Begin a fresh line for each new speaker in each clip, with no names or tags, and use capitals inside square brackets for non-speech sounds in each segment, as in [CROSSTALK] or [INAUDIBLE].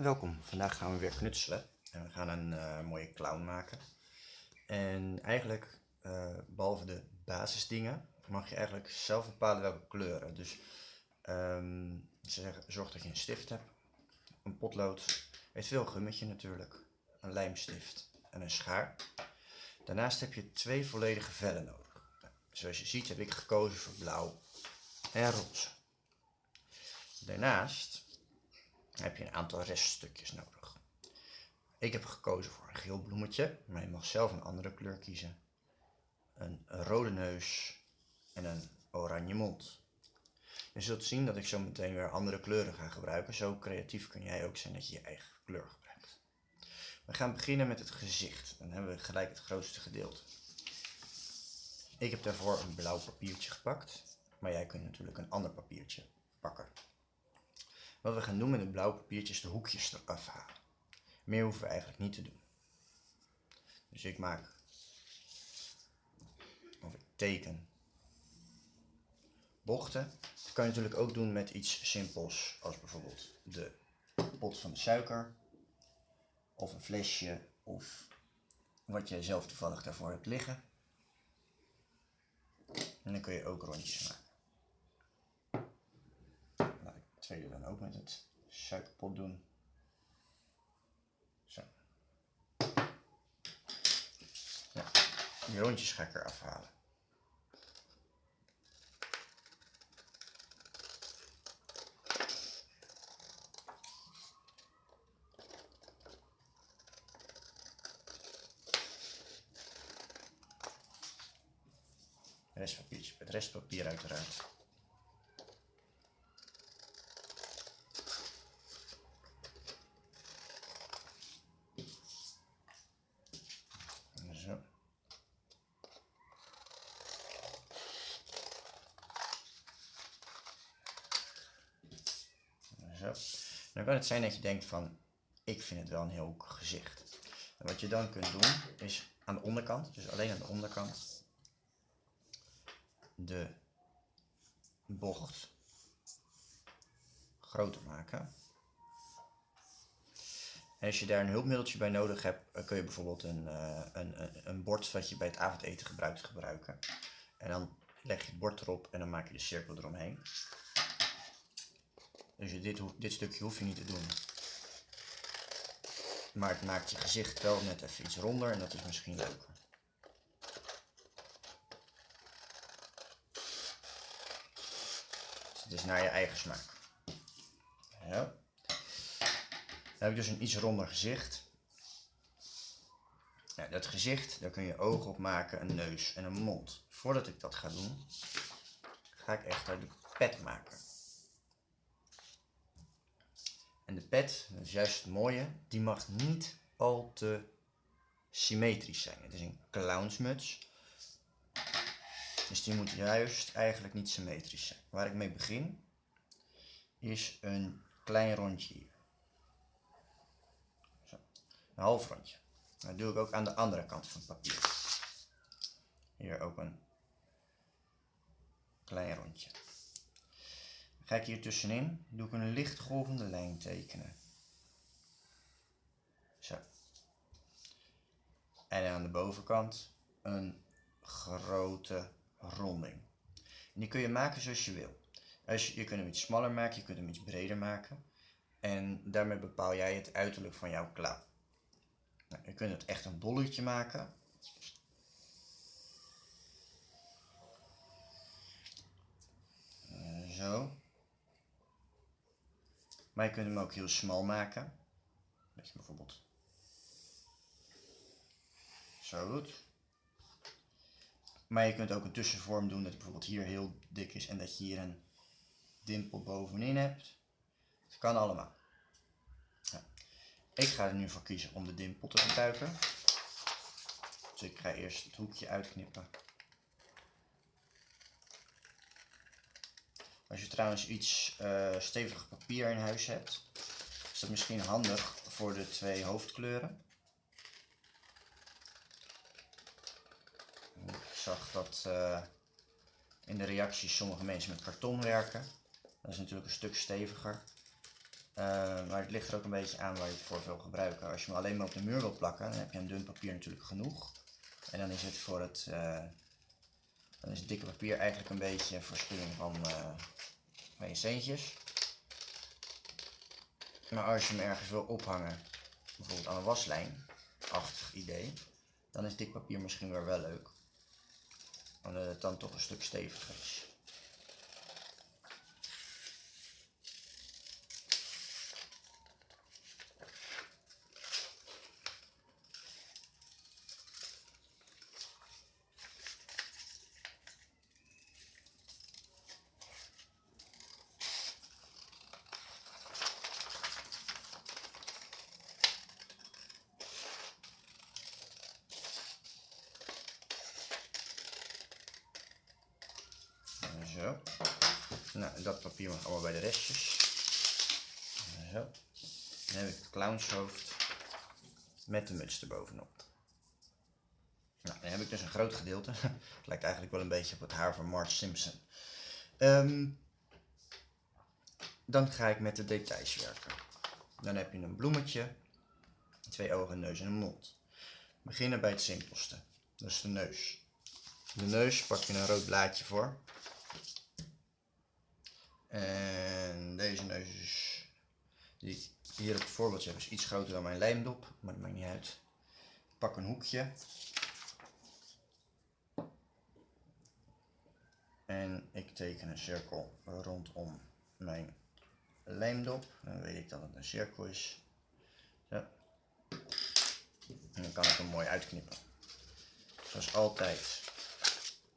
Welkom, vandaag gaan we weer knutselen en we gaan een eh, mooie clown maken. En eigenlijk, uh, behalve de basisdingen, mag je eigenlijk zelf bepalen welke kleuren. Dus zeggen, zorg dat je een stift hebt, een potlood, eventueel een gummetje natuurlijk, een lijmstift en een schaar. Daarnaast heb je twee volledige vellen nodig. Nou, zoals je ziet heb ik gekozen voor blauw en roze. Daarnaast heb je een aantal reststukjes nodig. Ik heb gekozen voor een geel bloemetje, maar je mag zelf een andere kleur kiezen. Een rode neus en een oranje mond. Je zult zien dat ik zo meteen weer andere kleuren ga gebruiken. Zo creatief kun jij ook zijn dat je je eigen kleur gebruikt. We gaan beginnen met het gezicht. Dan hebben we gelijk het grootste gedeelte. Ik heb daarvoor een blauw papiertje gepakt. Maar jij kunt natuurlijk een ander papiertje pakken. Wat we gaan doen met het blauwe papiertje is de hoekjes eraf halen. Meer hoeven we eigenlijk niet te doen. Dus ik maak, of ik teken bochten. Dat kan je natuurlijk ook doen met iets simpels, als bijvoorbeeld de pot van de suiker, of een flesje, of wat je zelf toevallig daarvoor hebt liggen. En dan kun je ook rondjes maken tweede dan ook met het suikerpot doen. Zo. Ja, die rondjes ga ik er afhalen. Restpapiertje met restpapier uiteraard. Dan kan het zijn dat je denkt van, ik vind het wel een heel gezicht. En wat je dan kunt doen, is aan de onderkant, dus alleen aan de onderkant, de bocht groter maken. En als je daar een hulpmiddeltje bij nodig hebt, kun je bijvoorbeeld een, uh, een, een, bord wat je bij het avondeten gebruikt gebruiken. En dan leg je het bord erop en dan maak je de cirkel eromheen. Dus dit, dit stukje hoef je niet te doen. Maar het maakt je gezicht wel net even iets ronder en dat is misschien leuker. Dus het is naar je eigen smaak. Ja. Dan heb ik dus een iets ronder gezicht. Ja, dat gezicht, daar kun je ogen op maken, een neus en een mond. Voordat ik dat ga doen, ga ik echt de pet maken. En de pet, dat is juist het mooie, die mag niet al te symmetrisch zijn. Het is een clownsmuts. Dus die moet juist eigenlijk niet symmetrisch zijn. Waar ik mee begin, is een klein rondje hier. Zo, een half rondje. Dat doe ik ook aan de andere kant van het papier. Hier ook een klein rondje. Ga ik hier tussenin, doe ik een licht golvende lijn tekenen. Zo. En aan de bovenkant een grote ronding. Die kun je maken zoals je wil. Als je, je kunt hem iets smaller maken, je kunt hem iets breder maken. En daarmee bepaal jij het uiterlijk van jouw clown. Nou, je kunt het echt een bolletje maken. Zo. Maar je kunt hem ook heel smal maken. Dat je bijvoorbeeld zo doet. Maar je kunt ook een tussenvorm doen dat het bijvoorbeeld hier heel dik is en dat je hier een dimpel bovenin hebt. Dat kan allemaal. Ja. Ik ga er nu voor kiezen om de dimpel te gebruiken. Dus ik ga eerst het hoekje uitknippen. Als je trouwens iets uh, papier in huis hebt, is dat misschien handig voor de twee hoofdkleuren. Ik zag dat uh, in de reacties sommige mensen met karton werken. Dat is natuurlijk een stuk steviger. Eh, maar het ligt er ook een beetje aan waar je het voor wil gebruiken. Als je hem alleen maar op de muur wilt plakken, dan heb je een dun papier natuurlijk genoeg. En dan is het voor het, dan is het dikke papier eigenlijk een beetje voorspelling van, je centjes. Maar als je hem ergens wil ophangen, bijvoorbeeld aan een waslijn, achtig idee, dan is dik papier misschien weer wel leuk. Omdat het dan toch een stuk steviger is. Zo. Dat papier mag allemaal bij de restjes. Zo. Dan heb ik het clownshoofd met de muts erbovenop. Nou, dan heb ik dus een groot gedeelte. [LAUGHS] het lijkt eigenlijk wel een beetje op het haar van Marge Simpson. Um, dan ga ik met de details werken. Dan heb je een bloemetje, twee ogen, neus en een mond. Beginnen bij het simpelste, dus de neus. De neus pak je een rood blaadje voor. En deze neus is, die hier op het voorbeeldje heb, is iets groter dan mijn lijmdop, maar dat maakt niet uit. Ik pak een hoekje. En ik teken een cirkel rondom mijn lijmdop. Dan weet ik dat het een cirkel is. En dan kan ik hem mooi uitknippen. Zoals altijd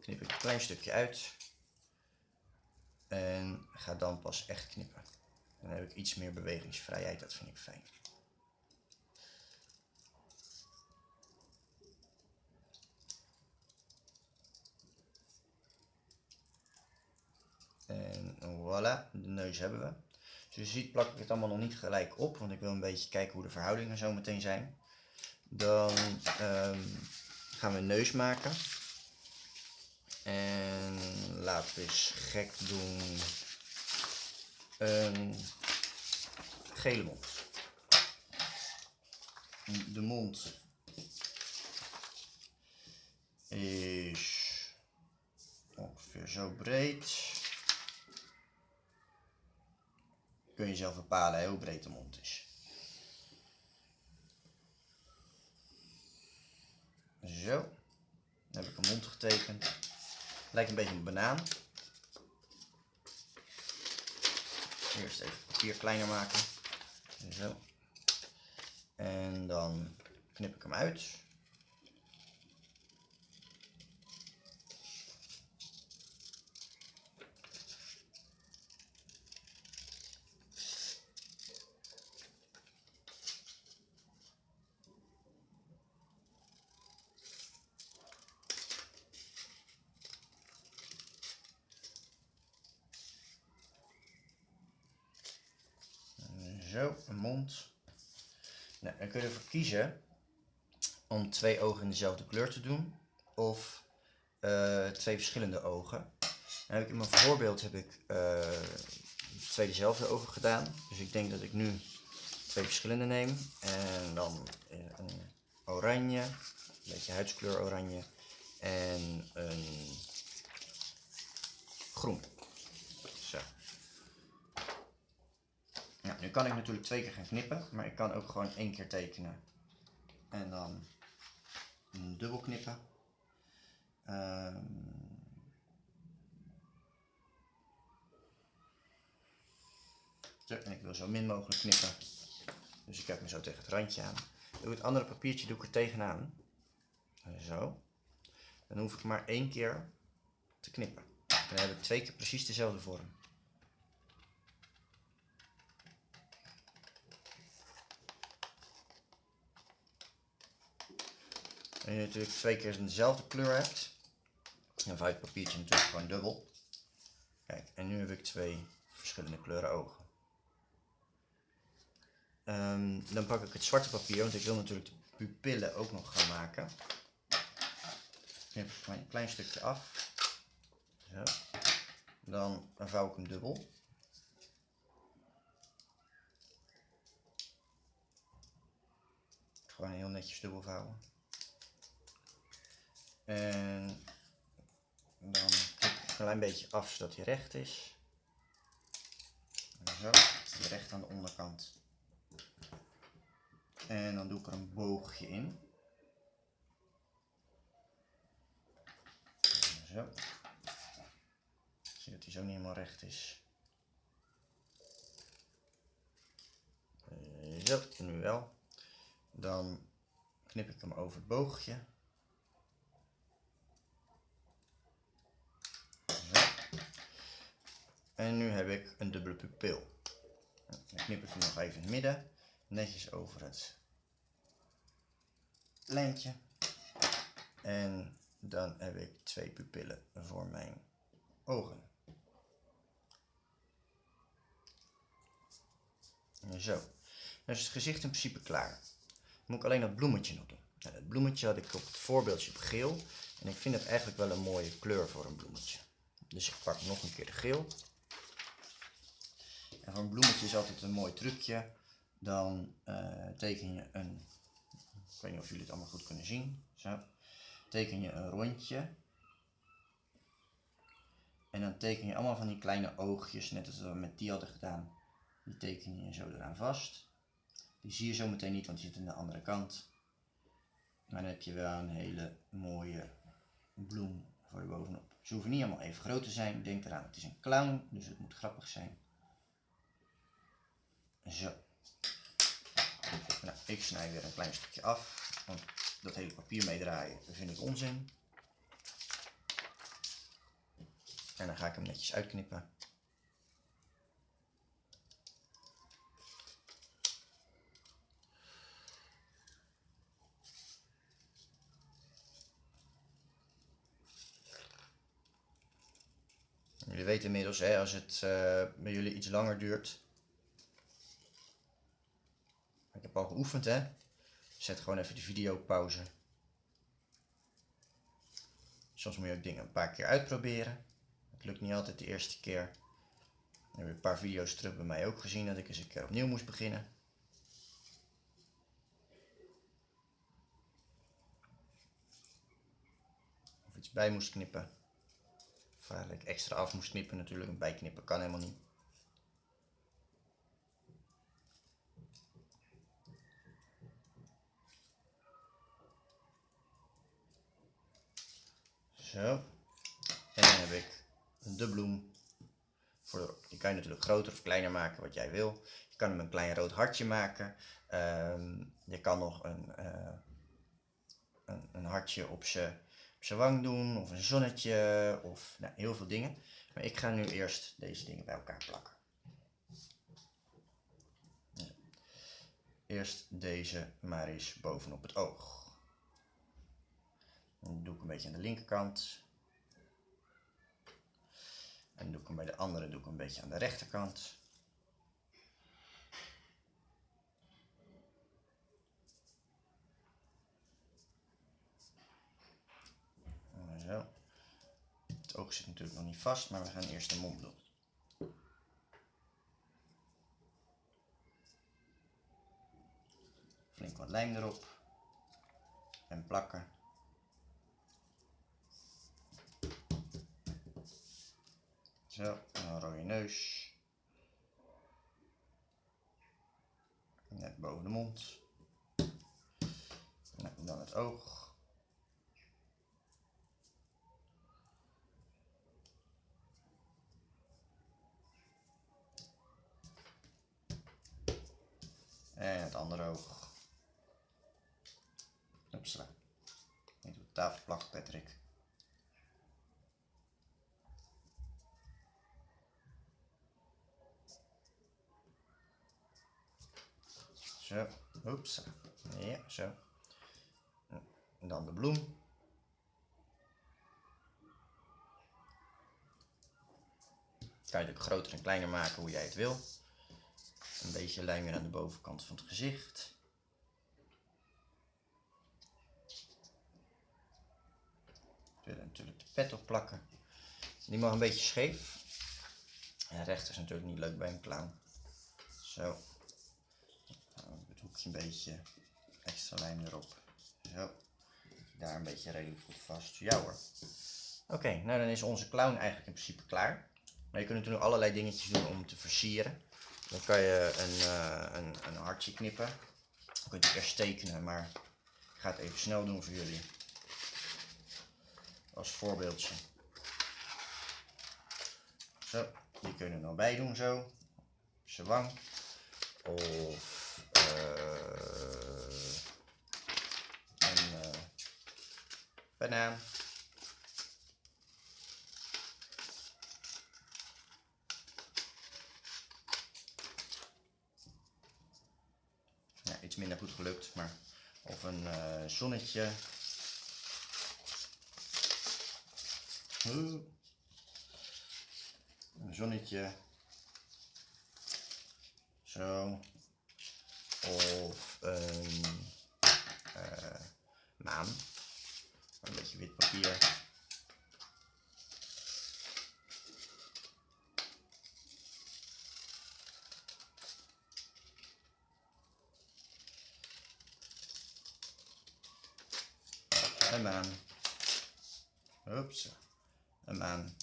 knip ik een klein stukje uit. En ga dan pas echt knippen. Dan heb ik iets meer bewegingsvrijheid, dat vind ik fijn. En voilà, de neus hebben we. Zoals je ziet plak ik het allemaal nog niet gelijk op, want ik wil een beetje kijken hoe de verhoudingen zo meteen zijn. Dan um, gaan we een neus maken. En laten we eens gek doen. Een gele mond. De mond is ongeveer zo breed. Kun je zelf bepalen hoe breed de mond is. Zo. Dan heb ik een mond getekend. Lijkt een beetje een banaan. Eerst even het papier kleiner maken. Zo. En dan knip ik hem uit. Zo, een mond. Nou, dan kun je ervoor kiezen om twee ogen in dezelfde kleur te doen. Of uh, twee verschillende ogen. Dan heb ik in mijn voorbeeld heb ik uh, twee dezelfde ogen gedaan. Dus ik denk dat ik nu twee verschillende neem. En dan een oranje, een beetje huidskleur oranje. En een groen. Ja, nu kan ik natuurlijk twee keer gaan knippen, maar ik kan ook gewoon één keer tekenen. En dan dubbel knippen. Zo, en ik wil zo min mogelijk knippen. Dus ik heb me zo tegen het randje aan. Doe het andere papiertje doe ik er tegenaan. Zo. Dan hoef ik maar één keer te knippen. Dan heb ik twee keer precies dezelfde vorm. En je natuurlijk twee keer dezelfde kleur hebt. en vouw het papiertje natuurlijk gewoon dubbel. Kijk, en nu heb ik twee verschillende kleuren ogen. Ehm, dan pak ik het zwarte papier, want ik wil natuurlijk de pupillen ook nog gaan maken. Knip een klein stukje af. Zo. Dan vouw ik hem dubbel. Gewoon heel netjes dubbel vouwen. En dan een klein beetje af zodat hij recht is. Zo, recht aan de onderkant. En dan doe ik er een boogje in. Zo. Zie dat hij zo niet helemaal recht is. Zo, nu wel. Dan knip ik hem over het boogje. En nu heb ik een dubbele pupil. Dan knip ik hem nog even in het midden. Netjes over het lijntje. En dan heb ik twee pupillen voor mijn ogen. Zo. Dan is het gezicht in principe klaar. Dan moet ik alleen dat bloemetje nog doen. Nou, dat bloemetje had ik op het voorbeeldje op geel. En ik vind het eigenlijk wel een mooie kleur voor een bloemetje. Dus ik pak nog een keer de geel. En voor een bloemetje is altijd een mooi trucje. Dan uh, teken je een, ik weet niet of jullie het allemaal goed kunnen zien. Zo. Teken je een rondje. En dan teken je allemaal van die kleine oogjes, net als we met die hadden gedaan. Die teken je zo eraan vast. Die zie je zo meteen niet, want die zit aan de andere kant. Maar dan heb je wel een hele mooie bloem voor je bovenop. Ze hoeven niet allemaal even groot te zijn. Denk eraan, het is een clown, dus het moet grappig zijn. Zo. Nou, ik snij weer een klein stukje af, want dat hele papier meedraaien vind ik onzin. En dan ga ik hem netjes uitknippen. Jullie weten inmiddels, hè, als het uh, bij jullie iets langer duurt. Ik heb al geoefend, hè. Zet gewoon even de video pauze. Soms moet je ook dingen een paar keer uitproberen. Het lukt niet altijd de eerste keer. Ik heb een paar video's terug bij mij ook gezien dat ik eens een keer opnieuw moest beginnen. Of iets bij moest knippen. Of eigenlijk extra af moest knippen natuurlijk. Een bijknippen kan helemaal niet. Zo. En dan heb ik de bloem. Voor die kan je natuurlijk groter of kleiner maken, wat jij wil. Je kan hem een klein rood hartje maken. Ehm, je kan nog een, uh, een, een, hartje op zijn wang doen, of een zonnetje, of nou, heel veel dingen. Maar ik ga nu eerst deze dingen bij elkaar plakken. Eerst deze maar eens bovenop het oog. Doe ik een beetje aan de linkerkant. En doe ik hem bij de andere doe ik een beetje aan de rechterkant. Zo. Het oog zit natuurlijk nog niet vast, maar we gaan eerst de mond doen. Flink wat lijm erop. En plakken. Zo, een rode neus. Net boven de mond. En dan het oog. En het andere oog. Upsla. Niet op de tafel Patrick. Zo, oeps. Ja, zo. Dan de bloem. Kan je het ook groter en kleiner maken hoe jij het wil. Een beetje lijm weer aan de bovenkant van het gezicht. Wil natuurlijk de pet op plakken. Die mag een beetje scheef. En recht is natuurlijk niet leuk bij een clown. Zo een beetje extra lijm erop. Zo. Daar een beetje redelijk goed vast. Ja hoor. Oké, nou dan is onze clown eigenlijk in principe klaar. Maar je kunt natuurlijk allerlei dingetjes doen om te versieren. Dan kan je een, uh, een, een hartje knippen. Dan kun je het eerst tekenen, maar ik ga het even snel doen voor jullie. Als voorbeeldje. Zo, die kunnen we dan bij doen zo. Wang. Of uh, een uh, banaan. Ja, iets minder goed gelukt, maar of een uh, zonnetje. Een zonnetje. Zo. Of een uh, maan. Een Een maan. Oeps. Een maan.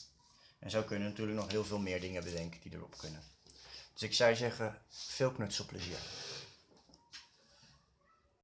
En zo kunnen natuurlijk nog heel veel meer dingen bedenken die erop kunnen. Dus ik zou zeggen, veel knutselplezier.